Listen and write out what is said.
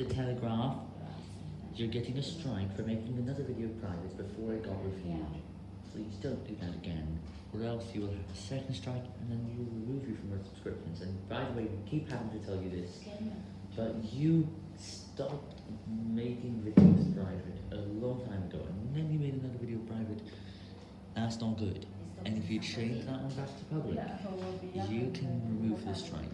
The Telegraph, you're getting a strike for making another video private before it got reviewed. Please don't do that again, or else you will have a second strike and then we will remove you from our subscriptions. And by the way, we keep having to tell you this, but you stopped making videos private a long time ago, and then you made another video private. That's not good. And if you change that one back to public, you can remove the strike.